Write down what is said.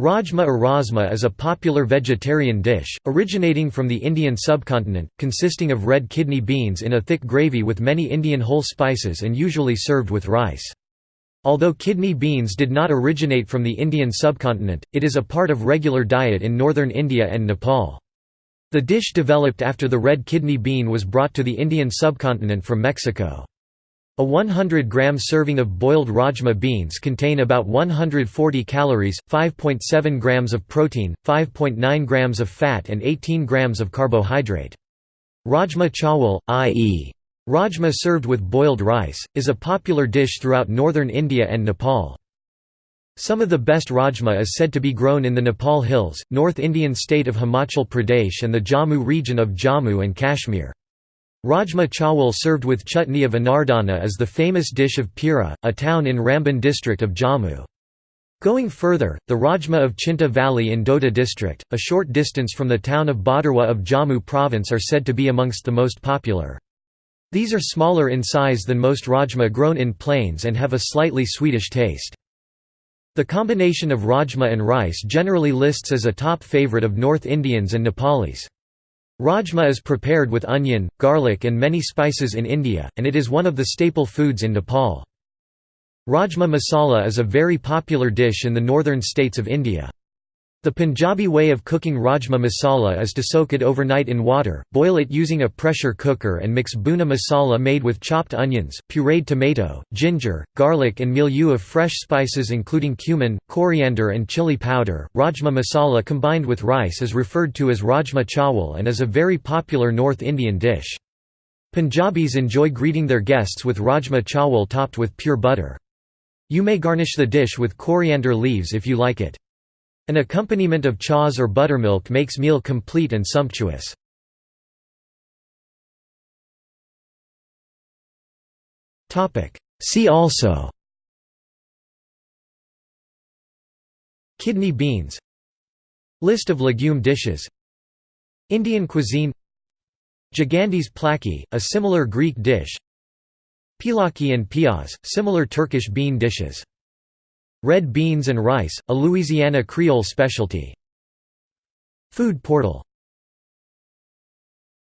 Rajma or rasma is a popular vegetarian dish, originating from the Indian subcontinent, consisting of red kidney beans in a thick gravy with many Indian whole spices and usually served with rice. Although kidney beans did not originate from the Indian subcontinent, it is a part of regular diet in northern India and Nepal. The dish developed after the red kidney bean was brought to the Indian subcontinent from Mexico. A 100 gram serving of boiled rajma beans contain about 140 calories, 5.7 grams of protein, 5.9 grams of fat and 18 grams of carbohydrate. Rajma chawal, i.e. Rajma served with boiled rice, is a popular dish throughout northern India and Nepal. Some of the best rajma is said to be grown in the Nepal hills, North Indian state of Himachal Pradesh and the Jammu region of Jammu and Kashmir. Rajma chawal served with chutney of anardana is the famous dish of Pira, a town in Ramban district of Jammu. Going further, the Rajma of Chinta Valley in Doda district, a short distance from the town of Bhaderwah of Jammu province are said to be amongst the most popular. These are smaller in size than most rajma grown in plains and have a slightly sweetish taste. The combination of rajma and rice generally lists as a top favorite of North Indians and Nepalis. Rajma is prepared with onion, garlic and many spices in India, and it is one of the staple foods in Nepal. Rajma masala is a very popular dish in the northern states of India. The Punjabi way of cooking rajma masala is to soak it overnight in water, boil it using a pressure cooker and mix bhuna masala made with chopped onions, pureed tomato, ginger, garlic and milieu of fresh spices including cumin, coriander and chili powder. Rajma masala combined with rice is referred to as rajma chawal and is a very popular North Indian dish. Punjabis enjoy greeting their guests with rajma chawal topped with pure butter. You may garnish the dish with coriander leaves if you like it. An accompaniment of chaas or buttermilk makes meal complete and sumptuous. See also Kidney beans List of legume dishes Indian cuisine Gigantes plaki, a similar Greek dish Pilaki and piyaz, similar Turkish bean dishes Red beans and rice, a Louisiana Creole specialty. Food portal